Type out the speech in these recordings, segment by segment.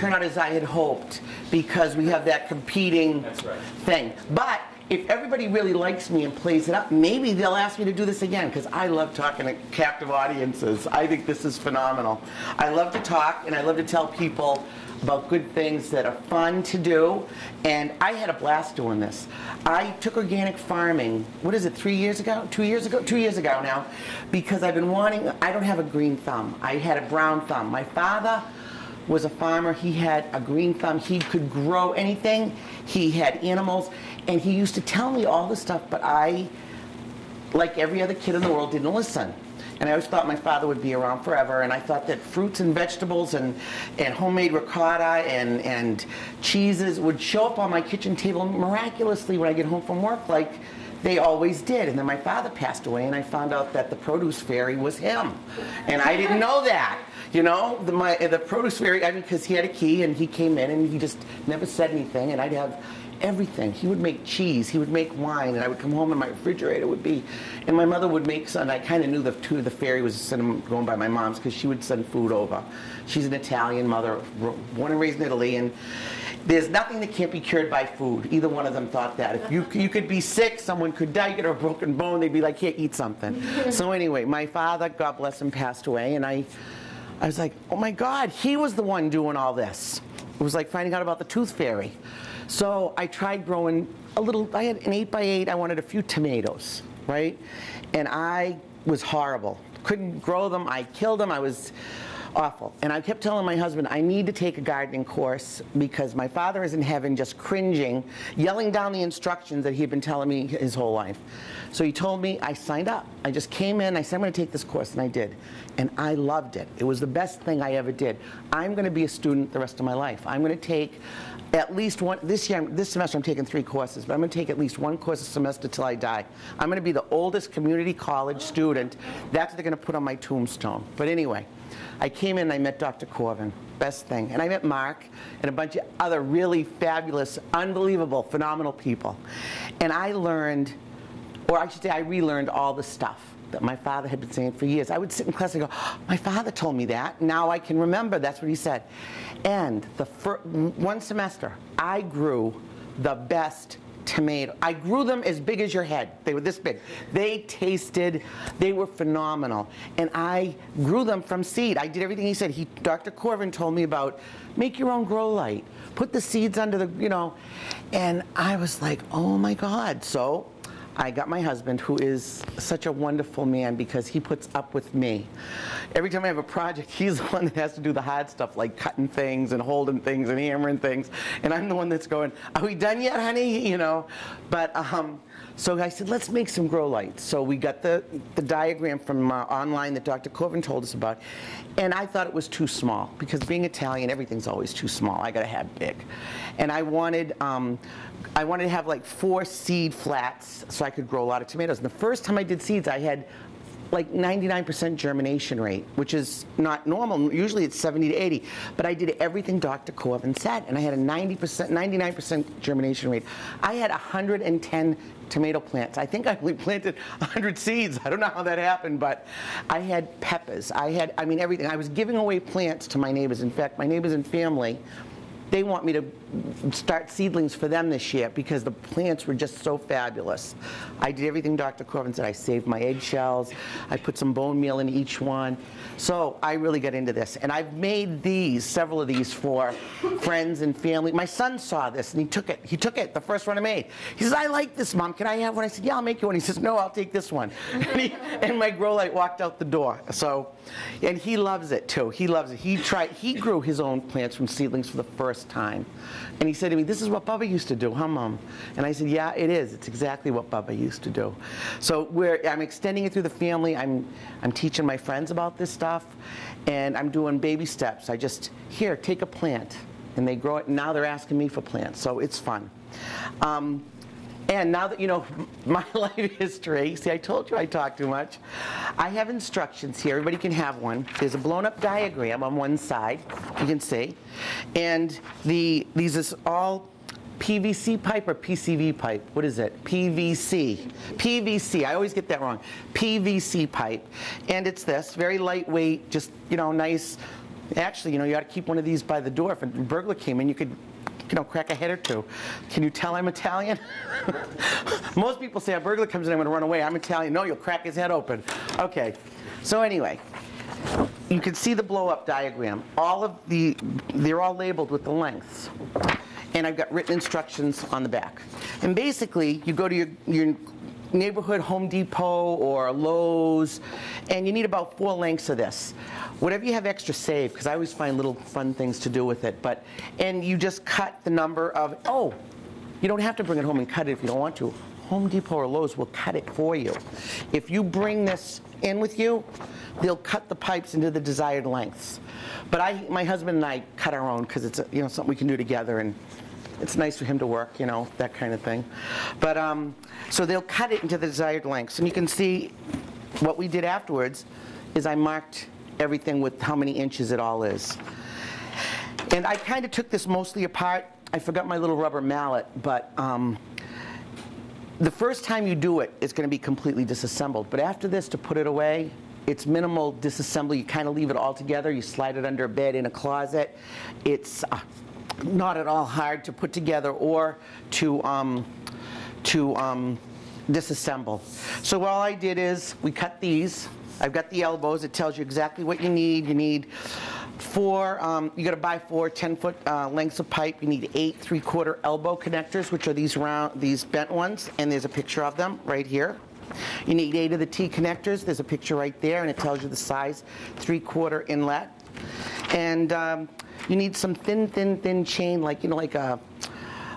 turn out as I had hoped because we have that competing right. thing. But if everybody really likes me and plays it up, maybe they'll ask me to do this again because I love talking to captive audiences. I think this is phenomenal. I love to talk and I love to tell people about good things that are fun to do. And I had a blast doing this. I took organic farming, what is it, three years ago? Two years ago? Two years ago now, because I've been wanting, I don't have a green thumb. I had a brown thumb. My father was a farmer. He had a green thumb. He could grow anything. He had animals. And he used to tell me all this stuff, but I, like every other kid in the world, didn't listen. And I always thought my father would be around forever. And I thought that fruits and vegetables and, and homemade ricotta and, and cheeses would show up on my kitchen table miraculously when I get home from work, like they always did. And then my father passed away, and I found out that the produce fairy was him. And I didn't know that. You know, the, my, the produce fairy, I mean, because he had a key and he came in and he just never said anything. And I'd have everything. He would make cheese, he would make wine, and I would come home and my refrigerator would be, and my mother would make some. I kind of knew the two the fairy was sending, going by my mom's because she would send food over. She's an Italian mother, born and raised in Italy, and there's nothing that can't be cured by food. Either one of them thought that. If you you could be sick, someone could die, you get a broken bone, they'd be like, here, eat something. so anyway, my father, God bless him, passed away, and I. I was like, oh my God, he was the one doing all this. It was like finding out about the tooth fairy. So I tried growing a little, I had an eight by eight, I wanted a few tomatoes, right? And I was horrible. Couldn't grow them, I killed them, I was awful. And I kept telling my husband, I need to take a gardening course because my father is in heaven just cringing, yelling down the instructions that he had been telling me his whole life. So he told me, I signed up. I just came in, I said, I'm going to take this course, and I did. And I loved it. It was the best thing I ever did. I'm going to be a student the rest of my life. I'm going to take at least one, this year, this semester I'm taking three courses, but I'm going to take at least one course a semester till I die. I'm going to be the oldest community college student. That's what they're going to put on my tombstone. But anyway, I came in and I met Dr. Corvin, best thing. And I met Mark and a bunch of other really fabulous, unbelievable, phenomenal people. And I learned, or I should say I relearned all the stuff that my father had been saying for years. I would sit in class and go, my father told me that. Now I can remember that's what he said. And the first one semester, I grew the best tomato. I grew them as big as your head. They were this big. They tasted, they were phenomenal. And I grew them from seed. I did everything he said. He, Dr. Corvin told me about make your own grow light. Put the seeds under the, you know. And I was like, oh my God. So I got my husband, who is such a wonderful man because he puts up with me. Every time I have a project, he's the one that has to do the hard stuff, like cutting things and holding things and hammering things. And I'm the one that's going, are we done yet, honey? You know, but um, so I said, let's make some grow lights. So we got the, the diagram from uh, online that Dr. Corvin told us about. And I thought it was too small because being Italian, everything's always too small. I got to have big. And I wanted, um, I wanted to have like four seed flats so I could grow a lot of tomatoes. And the first time I did seeds, I had like 99% germination rate, which is not normal. Usually it's 70 to 80. But I did everything Dr. Corvin said, and I had a 90%, 99% germination rate. I had 110 tomato plants. I think I only planted 100 seeds. I don't know how that happened, but I had peppers. I had, I mean, everything. I was giving away plants to my neighbors. In fact, my neighbors and family they want me to start seedlings for them this year because the plants were just so fabulous. I did everything Dr. Corbin said. I saved my eggshells. I put some bone meal in each one. So I really got into this. And I've made these, several of these for friends and family. My son saw this and he took it. He took it, the first one I made. He says, I like this, Mom. Can I have one? I said, yeah, I'll make you one. He says, no, I'll take this one. and, he, and my grow light walked out the door. So, and he loves it too. He loves it. He tried, he grew his own plants from seedlings for the first time. And he said to me, this is what Bubba used to do, huh, Mom? And I said, yeah, it is. It's exactly what Bubba used to do. So I'm extending it through the family. I'm, I'm teaching my friends about this stuff. And I'm doing baby steps. I just, here, take a plant. And they grow it. And now they're asking me for plants. So it's fun. Um, and now that you know my life history, see I told you I talk too much. I have instructions here, everybody can have one. There's a blown up diagram on one side, you can see. And the these is all PVC pipe or PCV pipe? What is it? PVC. PVC. I always get that wrong. PVC pipe. And it's this, very lightweight, just, you know, nice Actually, you know, you ought to keep one of these by the door. If a burglar came in, you could, you know, crack a head or two. Can you tell I'm Italian? Most people say a burglar comes in, I'm going to run away. I'm Italian. No, you'll crack his head open. Okay. So anyway, you can see the blow-up diagram. All of the, they're all labeled with the lengths. And I've got written instructions on the back. And basically, you go to your, your neighborhood Home Depot or Lowe's, and you need about four lengths of this. Whatever you have extra, save, because I always find little fun things to do with it. But And you just cut the number of, oh, you don't have to bring it home and cut it if you don't want to. Home Depot or Lowe's will cut it for you. If you bring this in with you, they'll cut the pipes into the desired lengths. But I, my husband and I cut our own because it's a, you know something we can do together and it's nice for him to work, you know, that kind of thing. But um, so they'll cut it into the desired lengths, and you can see what we did afterwards is I marked everything with how many inches it all is. And I kind of took this mostly apart. I forgot my little rubber mallet, but um, the first time you do it, it's going to be completely disassembled. But after this, to put it away, it's minimal disassembly. You kind of leave it all together. You slide it under a bed in a closet. It's uh, not at all hard to put together or to, um, to um, disassemble. So all I did is we cut these. I've got the elbows. It tells you exactly what you need. You need four, um, you got to buy four 10-foot uh, lengths of pipe. You need eight three-quarter elbow connectors, which are these round, these bent ones, and there's a picture of them right here. You need eight of the T connectors. There's a picture right there, and it tells you the size, three-quarter inlet. And um, you need some thin, thin, thin chain, like, you know, like a,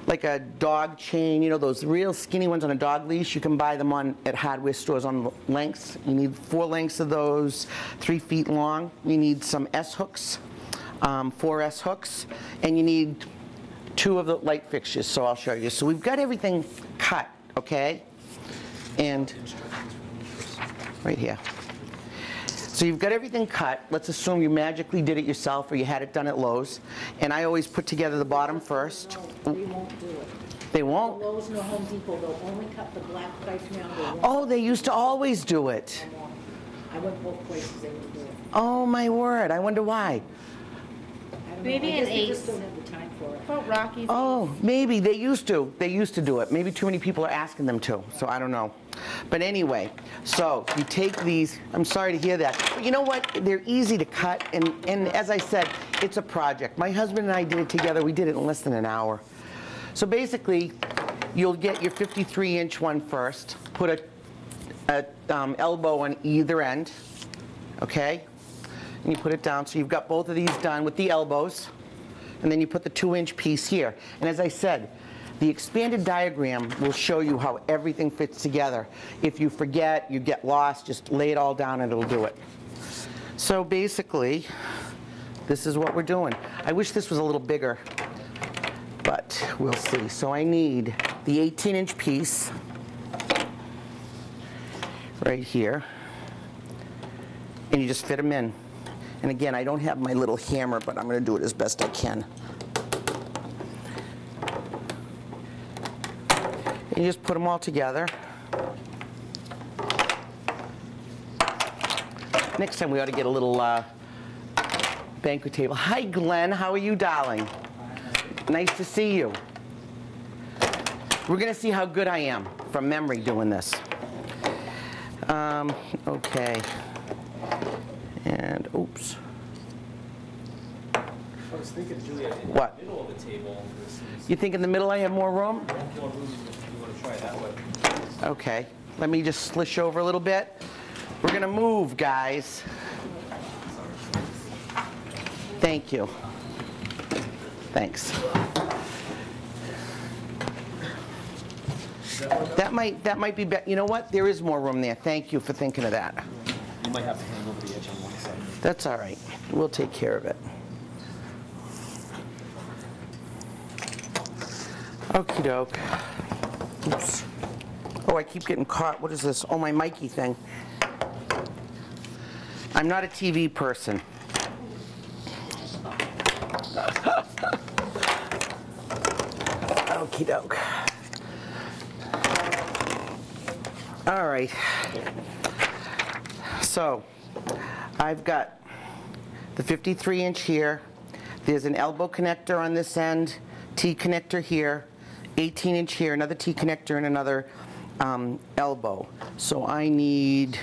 like a dog chain, you know, those real skinny ones on a dog leash. You can buy them on at hardware stores on lengths. You need four lengths of those, three feet long. You need some S hooks, um, four S hooks, and you need two of the light fixtures, so I'll show you. So we've got everything cut, okay? And right here. So you've got everything cut. Let's assume you magically did it yourself or you had it done at Lowe's. And I always put together the bottom first. No, they won't do it. They won't? Lowe's and the Home Depot, they'll only cut the black pipe round. They Oh, they used to always do it. I went both places, they would do it. Oh, my word. I wonder why. I don't know. Maybe I an guess ace. About Rockies. Oh, maybe. They used to. They used to do it. Maybe too many people are asking them to, so I don't know. But anyway, so you take these. I'm sorry to hear that. But you know what? They're easy to cut, and, and as I said, it's a project. My husband and I did it together. We did it in less than an hour. So basically, you'll get your 53-inch one first, put a, a um, elbow on either end, okay? And you put it down, so you've got both of these done with the elbows and then you put the two inch piece here. And as I said, the expanded diagram will show you how everything fits together. If you forget, you get lost, just lay it all down and it'll do it. So basically, this is what we're doing. I wish this was a little bigger, but we'll see. So I need the 18 inch piece right here. And you just fit them in. And again, I don't have my little hammer, but I'm going to do it as best I can. And just put them all together. Next time we ought to get a little uh, banquet table. Hi, Glenn. How are you, darling? Nice to see you. We're going to see how good I am from memory doing this. Um, okay. And, oops. I was thinking, Julia, in What? the middle of the table, You think in the middle I have more room? if you want to move, if you want to try it that way. Okay, let me just slish over a little bit. We're gonna move, guys. Thank you. Thanks. That might, that might be, better. you know what? There is more room there. Thank you for thinking of that. You might have to hang over the edge on one side. That's all right. We'll take care of it. Okey doke. Oops. Oh, I keep getting caught. What is this? Oh, my Mikey thing. I'm not a TV person. Okey doke. All right. So, I've got the 53 inch here. There's an elbow connector on this end, T connector here, 18 inch here, another T connector and another um, elbow. So I need,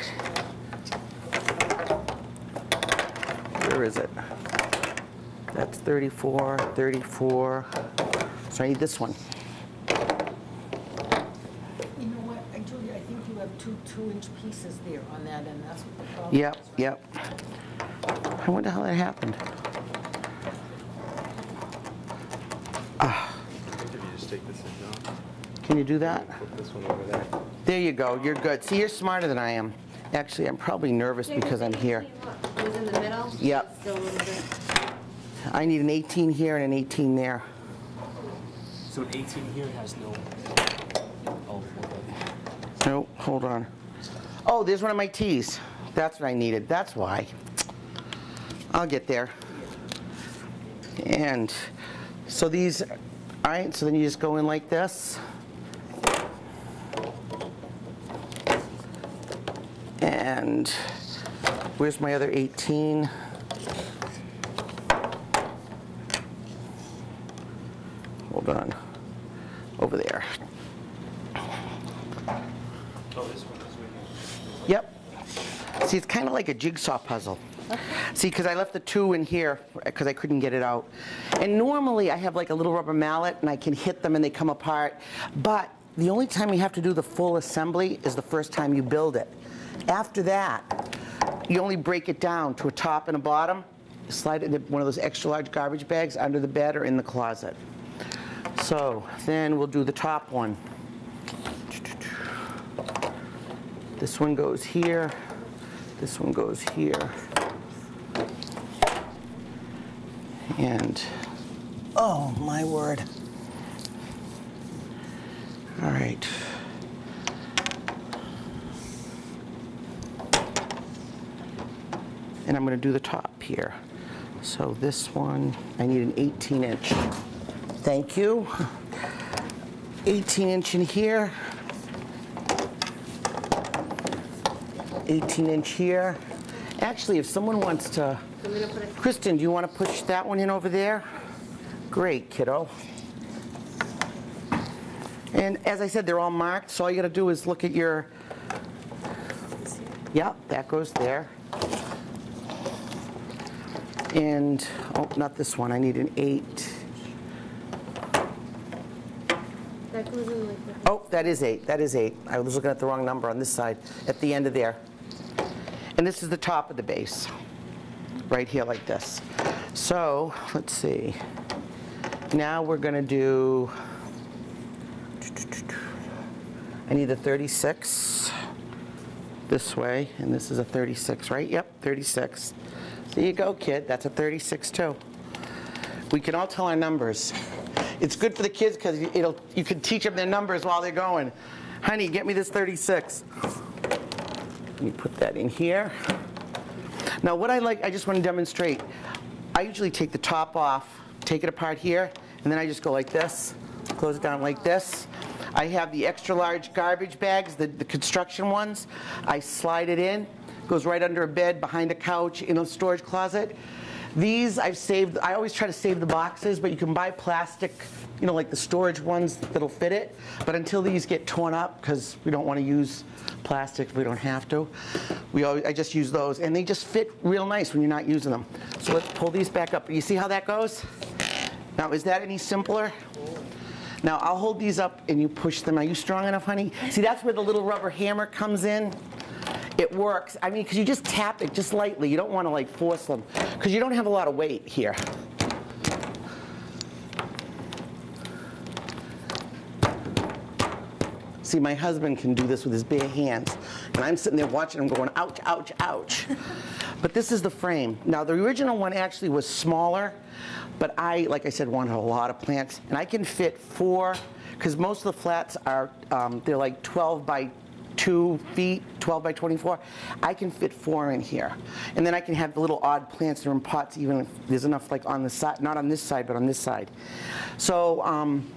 where is it? That's 34, 34. So I need this one. You know what, I, Julia, I think you have two two-inch pieces there on that end, that's what the problem is. Yep, yep. I wonder how that happened. If you just take this in, John, Can you do that? put this one over there. There you go, you're good. See, you're smarter than I am. Actually, I'm probably nervous because I'm here. It was in the middle? Yep. Still a little bit. I need an 18 here and an 18 there. So an 18 here has no. Oh, okay. No, hold on. Oh, there's one of my T's. That's what I needed, that's why. I'll get there. And so these, all right, so then you just go in like this. And where's my other 18? Hold on, over there. Oh, this one is right Yep. See, it's kind of like a jigsaw puzzle. See, because I left the two in here because I couldn't get it out. And normally I have like a little rubber mallet and I can hit them and they come apart. But the only time you have to do the full assembly is the first time you build it. After that, you only break it down to a top and a bottom, slide it in one of those extra large garbage bags under the bed or in the closet. So then we'll do the top one. This one goes here, this one goes here. And, oh my word. All right. And I'm gonna do the top here. So this one, I need an 18 inch. Thank you. 18 inch in here. 18 inch here. Actually, if someone wants to, I'm gonna put a Kristen, do you want to push that one in over there? Great, kiddo. And as I said, they're all marked, so all you got to do is look at your, yep, that goes there. And, oh, not this one, I need an eight. That goes in like that. Oh, that is eight, that is eight. I was looking at the wrong number on this side, at the end of there. And this is the top of the base, right here like this. So, let's see. Now we're gonna do, I need a 36 this way, and this is a 36, right? Yep, 36. There you go, kid, that's a 36 too. We can all tell our numbers. It's good for the kids because it'll, you can teach them their numbers while they're going. Honey, get me this 36. Let me put that in here. Now what I like, I just want to demonstrate. I usually take the top off, take it apart here, and then I just go like this, close it down like this. I have the extra large garbage bags, the, the construction ones. I slide it in, goes right under a bed, behind a couch, in a storage closet. These I've saved, I always try to save the boxes, but you can buy plastic, you know, like the storage ones that'll fit it. But until these get torn up, because we don't want to use plastic if we don't have to, we always, I just use those. And they just fit real nice when you're not using them. So let's pull these back up. You see how that goes? Now, is that any simpler? Now, I'll hold these up and you push them. Are you strong enough, honey? See, that's where the little rubber hammer comes in. It works. I mean, because you just tap it just lightly. You don't want to like force them because you don't have a lot of weight here. See, my husband can do this with his bare hands. And I'm sitting there watching him going, ouch, ouch, ouch. but this is the frame. Now, the original one actually was smaller, but I, like I said, wanted a lot of plants. And I can fit four, because most of the flats are, um, they're like 12 by 2 feet, 12 by 24. I can fit four in here. And then I can have the little odd plants that are in pots, even if there's enough like on the side, not on this side, but on this side. So, um,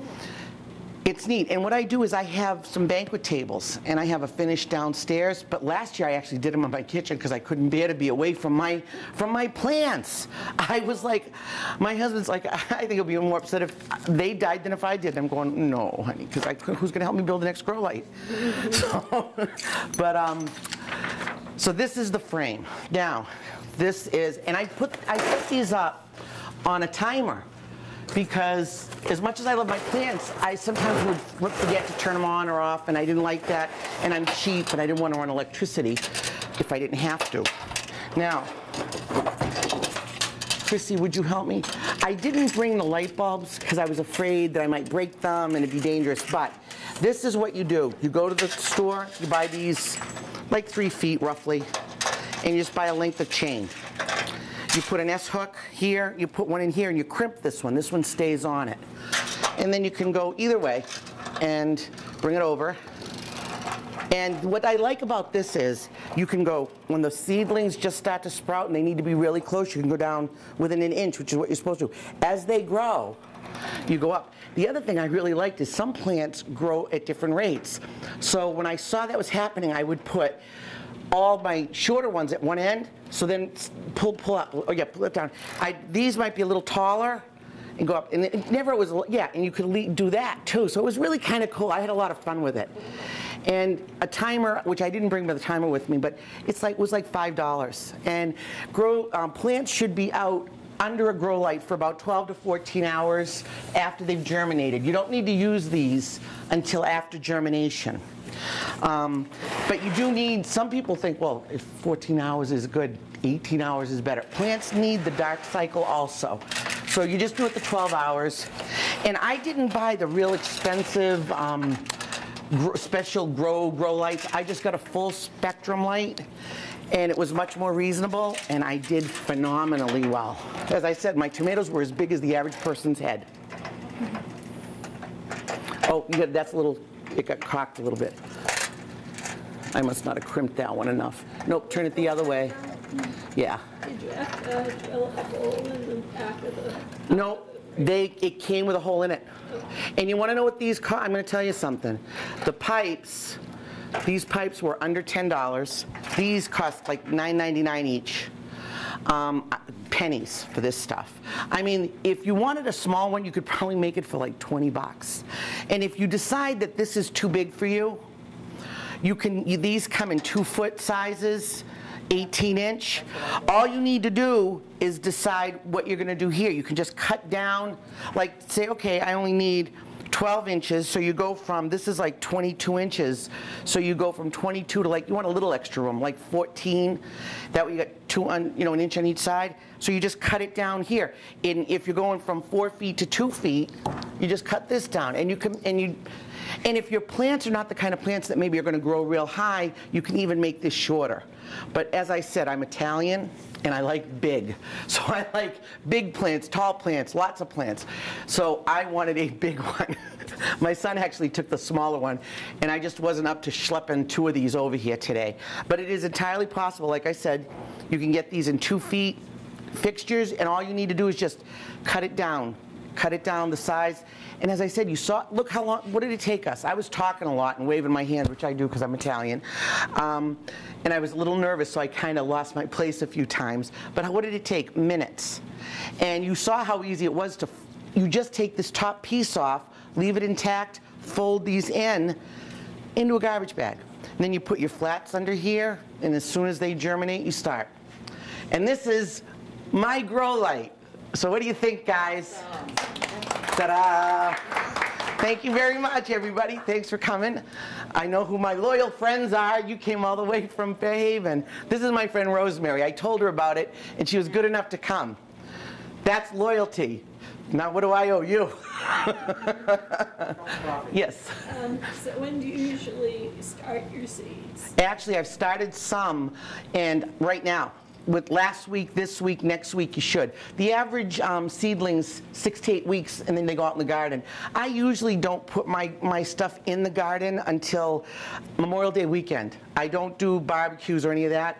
It's neat. And what I do is I have some banquet tables and I have a finish downstairs. But last year I actually did them in my kitchen because I couldn't bear to be away from my from my plants. I was like, my husband's like, I think he'll be more upset if they died than if I did. I'm going, no, honey, because who's going to help me build the next grow light? so, but um, so this is the frame. Now, this is, and I put I put these up on a timer because as much as I love my plants, I sometimes would forget to turn them on or off, and I didn't like that. And I'm cheap, and I didn't want to run electricity if I didn't have to. Now, Chrissy, would you help me? I didn't bring the light bulbs because I was afraid that I might break them and it'd be dangerous, but this is what you do. You go to the store, you buy these like three feet roughly, and you just buy a length of chain. You put an S hook here, you put one in here, and you crimp this one. This one stays on it. And then you can go either way and bring it over. And what I like about this is you can go, when the seedlings just start to sprout and they need to be really close, you can go down within an inch, which is what you're supposed to. As they grow, you go up. The other thing I really liked is some plants grow at different rates. So when I saw that was happening, I would put all my shorter ones at one end, so then pull, pull up, oh yeah, pull it down. I, these might be a little taller and go up, and it never it was, yeah, and you could do that too. So it was really kind of cool. I had a lot of fun with it. And a timer, which I didn't bring the timer with me, but it's like was like five dollars. And grow um, plants should be out under a grow light for about 12 to 14 hours after they've germinated. You don't need to use these until after germination. Um, but you do need, some people think, well, if 14 hours is good, 18 hours is better. Plants need the dark cycle also. So you just do it the 12 hours. And I didn't buy the real expensive um, gr- special grow grow lights. I just got a full spectrum light. And it was much more reasonable, and I did phenomenally well. As I said, my tomatoes were as big as the average person's head. Oh, that's a little, it got cocked a little bit. I must not have crimped that one enough. Nope, turn it the other way. Yeah. Did you drill a hole in the back of the, No, they, it came with a hole in it. And you want to know what these cost? I'm going to tell you something. The pipes, these pipes were under $10. These cost like $9.99 each. Um, pennies for this stuff. I mean, if you wanted a small one, you could probably make it for like 20 bucks. And if you decide that this is too big for you, you can, you, these come in two foot sizes, 18 inch. All you need to do is decide what you're gonna do here. You can just cut down, like say, okay, I only need 12 inches, so you go from, this is like 22 inches, so you go from 22 to like, you want a little extra room, like 14. That way you got two, on, you know, an inch on each side. So you just cut it down here. And if you're going from four feet to two feet, you just cut this down. And you can, and you, and if your plants are not the kind of plants that maybe are going to grow real high, you can even make this shorter. But as I said, I'm Italian and I like big. So I like big plants, tall plants, lots of plants. So I wanted a big one. My son actually took the smaller one and I just wasn't up to schlepping two of these over here today. But it is entirely possible, like I said, you can get these in two feet fixtures and all you need to do is just cut it down cut it down the size. And as I said, you saw, look how long, what did it take us? I was talking a lot and waving my hand, which I do because I'm Italian. Um, and I was a little nervous, so I kind of lost my place a few times. But what did it take? Minutes. And you saw how easy it was to, you just take this top piece off, leave it intact, fold these in, into a garbage bag. And then you put your flats under here, and as soon as they germinate, you start. And this is my grow light. So what do you think, guys? Ta-da! Thank you very much, everybody. Thanks for coming. I know who my loyal friends are. You came all the way from Fairhaven. This is my friend Rosemary. I told her about it, and she was good enough to come. That's loyalty. Now, what do I owe you? yes. um, so when do you usually start your seeds? Actually, I've started some, and right now, with last week, this week, next week, you should. The average um, seedlings, six to eight weeks, and then they go out in the garden. I usually don't put my, my stuff in the garden until Memorial Day weekend. I don't do barbecues or any of that.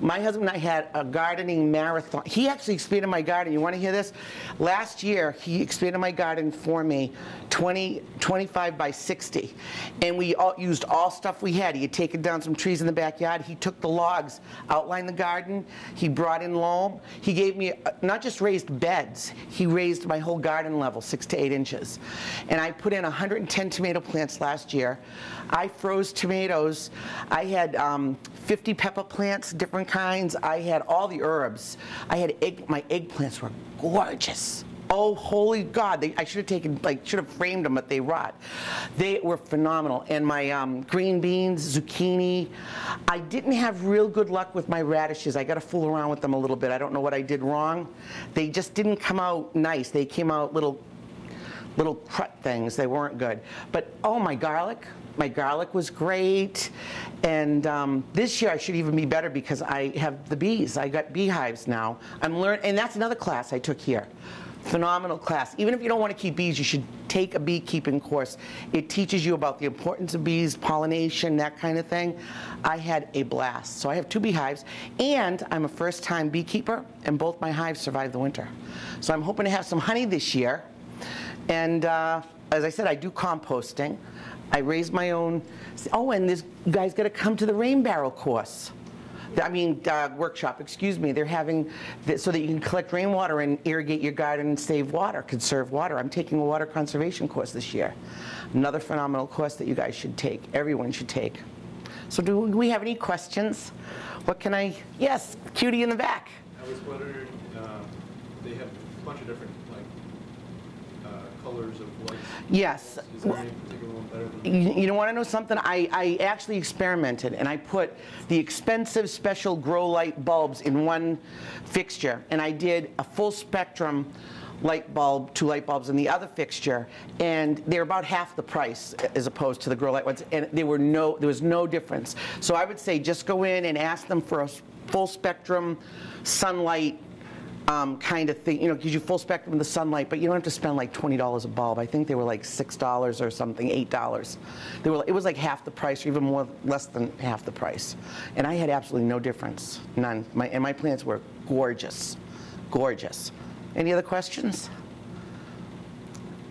My husband and I had a gardening marathon. He actually expanded my garden. You want to hear this? Last year, he expanded my garden for me 20, 25 by 60. And we all used all stuff we had. He had taken down some trees in the backyard. He took the logs, outlined the garden. He brought in loam. He gave me uh, not just raised beds, he raised my whole garden level six to eight inches. And I put in 110 tomato plants last year. I froze tomatoes. I had um, 50 pepper plants, different kinds. I had all the herbs. I had egg, my eggplants were gorgeous. Oh, holy God, they, I should have taken, like, should have framed them, but they rot. They were phenomenal. And my um, green beans, zucchini. I didn't have real good luck with my radishes. I got to fool around with them a little bit. I don't know what I did wrong. They just didn't come out nice. They came out little little crut things. They weren't good. But oh, my garlic. My garlic was great. And um, this year I should even be better because I have the bees. I got beehives now. I'm learning, and that's another class I took here. Phenomenal class. Even if you don't want to keep bees, you should take a beekeeping course. It teaches you about the importance of bees, pollination, that kind of thing. I had a blast. So I have two beehives, and I'm a first-time beekeeper, and both my hives survived the winter. So I'm hoping to have some honey this year. And uh, as I said, I do composting. I raised my own. Oh, and this guys got to come to the rain barrel course. I mean, uh, workshop, excuse me. They're having, th- so that you can collect rainwater and irrigate your garden and save water, conserve water. I'm taking a water conservation course this year. Another phenomenal course that you guys should take, everyone should take. So do we have any questions? What can I, yes, cutie in the back. I was wondering, um, they have a bunch of different, like, uh, colors of lights. Yes. Is there any particular one better than? You, you want to know something? I, I actually experimented and I put the expensive special grow light bulbs in one fixture and I did a full spectrum light bulb, two light bulbs in the other fixture, and they're about half the price as opposed to the grow light ones, and there were no, there was no difference. So I would say just go in and ask them for a full spectrum sunlight um, kind of thing, you know, gives you full spectrum of the sunlight, but you don't have to spend like $20 a bulb. I think they were like $6 or something, $8. They were, it was like half the price, or even more, less than half the price. And I had absolutely no difference, none. My, and my plants were gorgeous, gorgeous. Any other questions?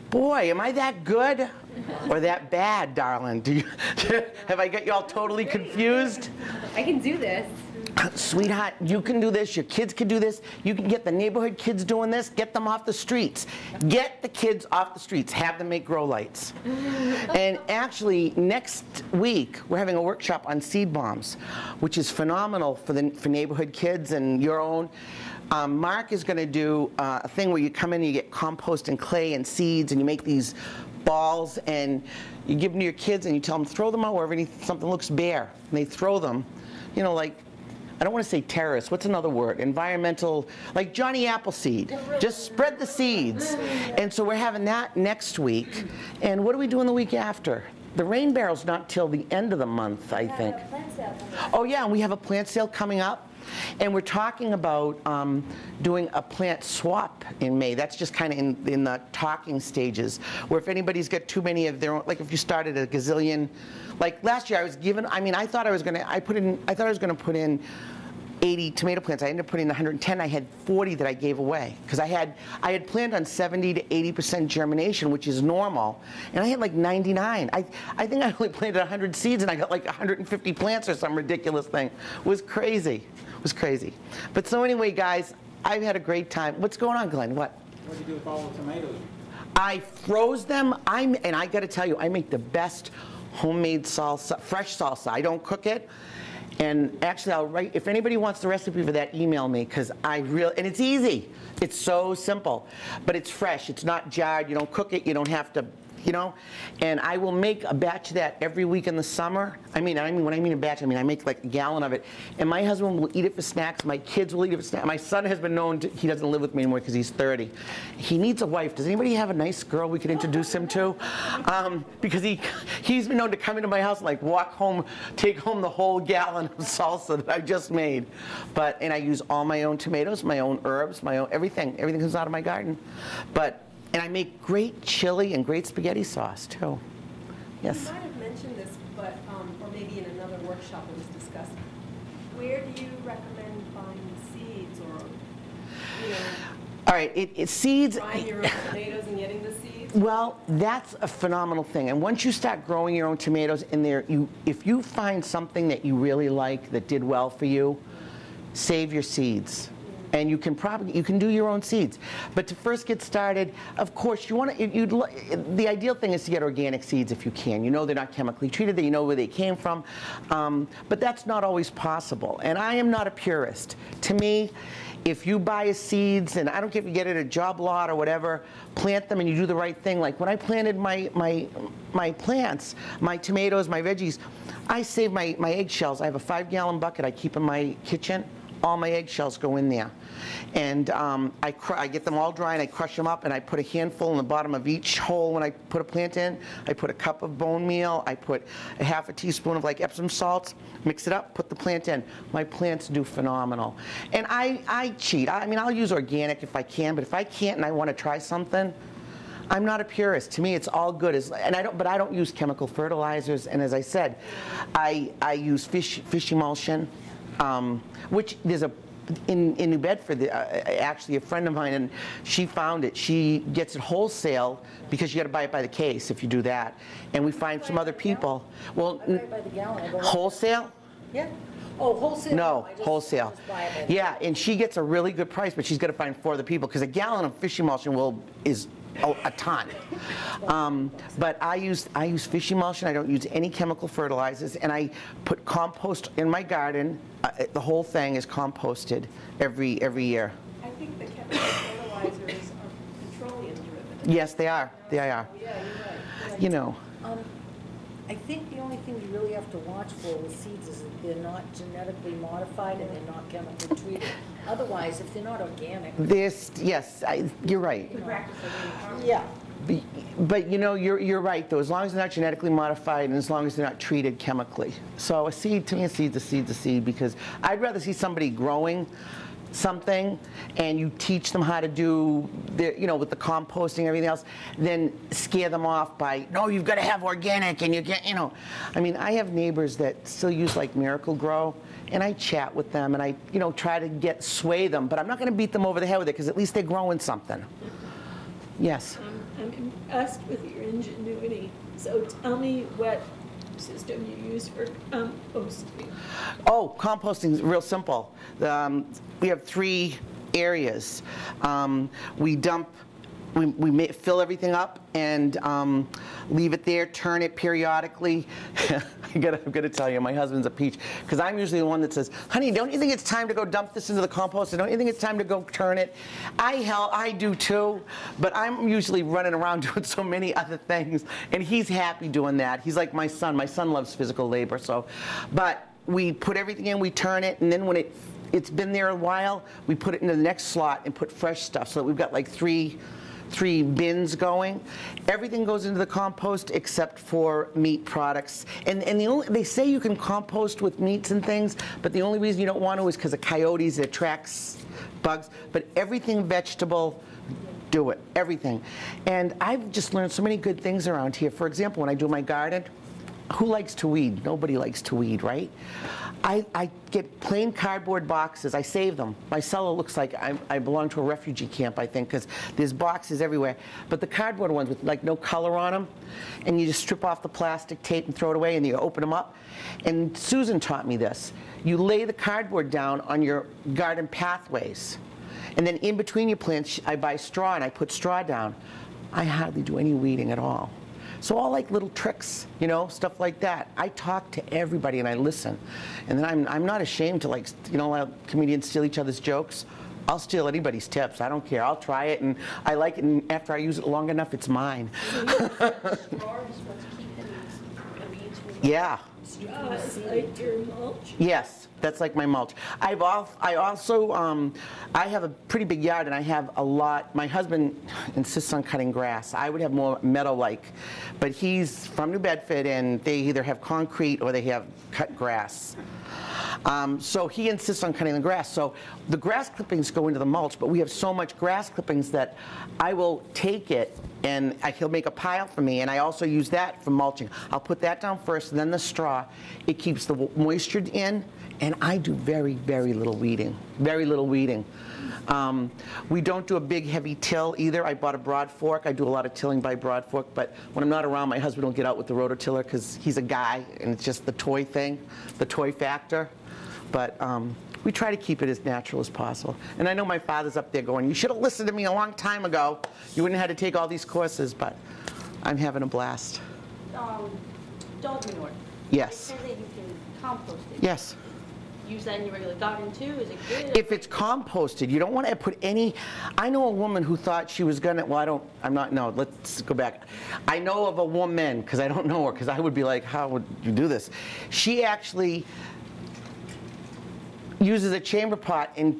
Boy, am I that good or that bad, darling? Do you, have I got you all totally confused? I can do this. Sweetheart, you can do this. Your kids can do this. You can get the neighborhood kids doing this. Get them off the streets. Get the kids off the streets. Have them make grow lights. and actually, next week we're having a workshop on seed bombs, which is phenomenal for the for neighborhood kids and your own. Um, Mark is going to do uh, a thing where you come in and you get compost and clay and seeds, and you make these balls, and you give them to your kids, and you tell them throw them out wherever something looks bare, and they throw them. You know, like I don't want to say terrorist. What's another word? Environmental, like Johnny Appleseed. Just spread the seeds. And so we're having that next week. And what do we do in the week after? The rain barrel's not till the end of the month, I think. Oh yeah, and we have a plant sale coming up. And we're talking about um, doing a plant swap in May. That's just kind of in, in the talking stages. Where if anybody's got too many of their own, like if you started a gazillion, like last year I was given, I mean, I thought I was going to, I put in, I thought I was going to put in 80 tomato plants. I ended up putting in 110. I had 40 that I gave away because I had I had planned on 70 to 80 percent germination, which is normal, and I had like 99. I I think I only planted 100 seeds and I got like 150 plants or some ridiculous thing. It was crazy. It was crazy. But so anyway, guys, I've had a great time. What's going on, Glenn? What? What'd you do with all the tomatoes? I froze them. I'm and I got to tell you, I make the best homemade salsa, fresh salsa. I don't cook it. And actually, I'll write. If anybody wants the recipe for that, email me because I really and it's easy. It's so simple, but it's fresh. It's not jarred. You don't cook it. You don't have to you know? And I will make a batch of that every week in the summer. I mean, I mean, when I mean a batch, I mean I make like a gallon of it. And my husband will eat it for snacks. My kids will eat it for snacks. My son has been known to, he doesn't live with me anymore because he's 30. He needs a wife. Does anybody have a nice girl we could introduce him to? Um, because he, he's been known to come into my house and like walk home, take home the whole gallon of salsa that I just made. But, and I use all my own tomatoes, my own herbs, my own, everything. Everything comes out of my garden. But, and I make great chili and great spaghetti sauce too. Yes. You might have mentioned this, but, um, or maybe in another workshop it was discussed. Where do you recommend buying seeds or, you know, All right, it, it seeds. buying your own tomatoes and getting the seeds? Well, that's a phenomenal thing. And once you start growing your own tomatoes in there, you, if you find something that you really like that did well for you, save your seeds. And you can probably you can do your own seeds, but to first get started, of course, you want to. You'd, the ideal thing is to get organic seeds if you can. You know they're not chemically treated. That you know where they came from, um, but that's not always possible. And I am not a purist. To me, if you buy seeds, and I don't care if you get it at a job lot or whatever, plant them and you do the right thing. Like when I planted my my my plants, my tomatoes, my veggies, I save my my eggshells. I have a five gallon bucket I keep in my kitchen. All my eggshells go in there, and um, I I get them all dry and I crush them up and I put a handful in the bottom of each hole when I put a plant in. I put a cup of bone meal. I put a half a teaspoon of like Epsom salts. Mix it up. Put the plant in. My plants do phenomenal. And I I cheat. I mean I'll use organic if I can, but if I can't and I want to try something. I'm not a purist. To me, it's all good. As, and I don't, but I don't use chemical fertilizers. And as I said, I, I use fish, fish emulsion, um, which there's a in, in New Bedford, the- uh, actually a friend of mine, and she found it. She gets it wholesale because you got to buy it by the case if you do that. And we find some other people. Well, I buy it by the gallon, I wholesale? Yeah. Oh, wholesale? No, just- wholesale. just buy it by the- Yeah, and she gets a really good price, but she's got to find four other people because a gallon of fish emulsion will is a, a ton. Um, but I use I use fish emulsion. I don't use any chemical fertilizers, and I put compost in my garden. Uh, the whole thing is composted every every year. I think the chemical fertilizers are petroleum driven. Yes, they are. They are. Yeah, you're right. You know. Um, I think the only thing you really have to watch for with seeds is that they're not genetically modified and they're not chemically treated. Otherwise, if they're not organic. This yes, I, you're right. Yeah. Be- But you know, you're, you're right, though, as long as they're not genetically modified and as long as they're not treated chemically. So a seed, to me, a seed's a seed's a seed because I'd rather see somebody growing something and you teach them how to do, the, you know, with the composting and everything else, then scare them off by, no, you've got to have organic and you get, you know. I mean, I have neighbors that still use like Miracle-Gro and I chat with them and I, you know, try to get, sway them, but I'm not going to beat them over the head with it because at least they're growing something. Yes. Um, I'm I'm impressed with your ingenuity. So tell me what system you use for composting. Oh, composting is real simple. Um, we have three areas. Um, we dump, we, we fill everything up and um, leave it there, turn it periodically. I gotta, I'm gonna tell you, my husband's a peach because I'm usually the one that says, "Honey, don't you think it's time to go dump this into the compost? Don't you think it's time to go turn it?" I hell, I do too, but I'm usually running around doing so many other things, and he's happy doing that. He's like my son. My son loves physical labor, so, but we put everything in, we turn it, and then when it it's been there a while, we put it into the next slot and put fresh stuff so that we've got like three three bins going. Everything goes into the compost except for meat products. And and the only they say you can compost with meats and things, but the only reason you don't want to is because of coyotes, it attracts bugs. But everything vegetable do it, everything. And I've just learned so many good things around here. For example, when I do my garden, who likes to weed? Nobody likes to weed, right? I, I get plain cardboard boxes. I save them. My cellar looks like I, I belong to a refugee camp, I think, because there's boxes everywhere. But the cardboard ones with like no color on them, and you just strip off the plastic tape and throw it away, and you open them up. And Susan taught me this. You lay the cardboard down on your garden pathways. And then in between your plants, I buy straw and I put straw down. I hardly do any weeding at all. So all like little tricks, you know, stuff like that. I talk to everybody and I listen. And then I'm, I'm not ashamed to like, you know, let comedians steal each other's jokes. I'll steal anybody's tips. I don't care. I'll try it, and I like it, and after I use it long enough, it's mine. Drawers, what's keeping the weeds from. Yeah. Mulch. Yes, that's like my mulch. I've al- I also, um, I have a pretty big yard and I have a lot, my husband insists on cutting grass. I would have more meadow-like, but he's from New Bedford and they either have concrete or they have cut grass. Um, so he insists on cutting the grass. So the grass clippings go into the mulch, but we have so much grass clippings that I will take it and I, he'll make a pile for me, and I also use that for mulching. I'll put that down first, then the straw. It keeps the moisture in, and I do very, very little weeding. Very little weeding. Um, we don't do a big heavy till either. I bought a broad fork. I do a lot of tilling by broad fork, but when I'm not around, my husband will get out with the rototiller because he's a guy, and it's just the toy thing, the toy factor. But um, we try to keep it as natural as possible. And I know my father's up there going, you should have listened to me a long time ago. You wouldn't have had to take all these courses, but I'm having a blast. Um, dog manure. Yes. That you can compost it. Yes. Use that in your regular garden too, is it good? If it's composted, you don't want to put any, I know a woman who thought she was gonna, well, I don't, I'm not, no, let's go back. I know of a woman, because I don't know her, because I would be like, how would you do this? She actually uses a chamber pot and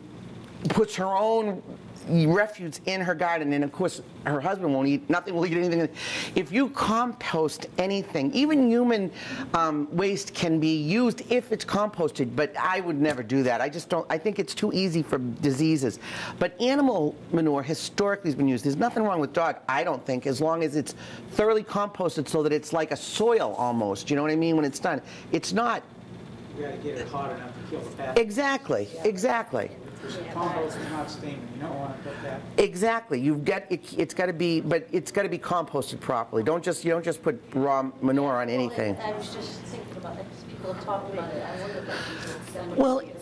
puts her own refuse in her garden. And of course her husband won't eat nothing will eat anything. If you compost anything even human um, waste can be used if it's composted but i would never do that. I just don't i think it's too easy for diseases. But animal manure historically has been used. There's nothing wrong with dog i don't think as long as it's thoroughly composted so that it's like a soil almost. You know what i mean? When it's done it's not You gotta get it hot enough to kill the pathogens. exactly exactly Compost is not steaming, you don't wanna put that. Exactly. You've got it, it's got to be, but it's got to be composted properly. Don't just you don't just put raw manure on anything. I was just thinking about that, because people are talking about it, I wonder if Well, so.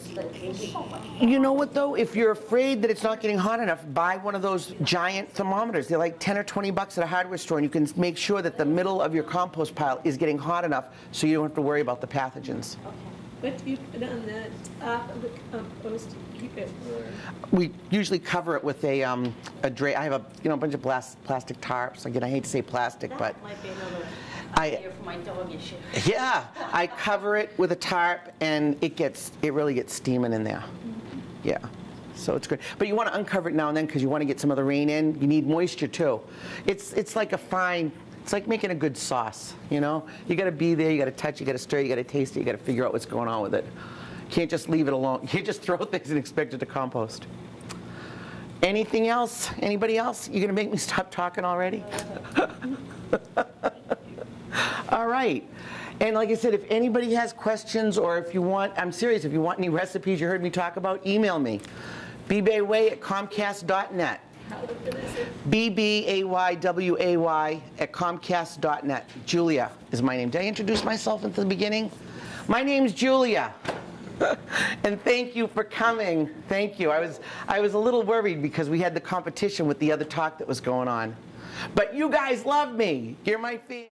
You know what though? If you're afraid that it's not getting hot enough, buy one of those giant thermometers. They're like 10 or 20 bucks at a hardware store, and you can make sure that the middle of your compost pile is getting hot enough, so you don't have to worry about the pathogens. What do you put on the top of the compost to keep it warm? We usually cover it with a um, a dra- I have a you know a bunch of plas- plastic tarps. Again, I hate to say plastic, but might be another I- idea for my dog issue. Yeah, I cover it with a tarp and it gets, it really gets steaming in there. Mm-hmm. Yeah, so it's good. But you want to uncover it now and then because you want to get some of the rain in. You need moisture too. It's, it's like a fine, it's like making a good sauce, you know? You got to be there, you got to touch, you got to stir, you got to taste it, you got to figure out what's going on with it. Can't just leave it alone. You can't just throw things and expect it to compost. Anything else? Anybody else? You gonna make me stop talking already? All right. And like I said, if anybody has questions or if you want, I'm serious, if you want any recipes you heard me talk about, email me. bbayway at comcast.net. B-B-A-Y-W-A-Y at comcast.net. Julia is my name. Did I introduce myself at the beginning? My name's Julia. and thank you for coming. Thank you. I was, I was a little worried because we had the competition with the other talk that was going on. But you guys love me. You're my favorite.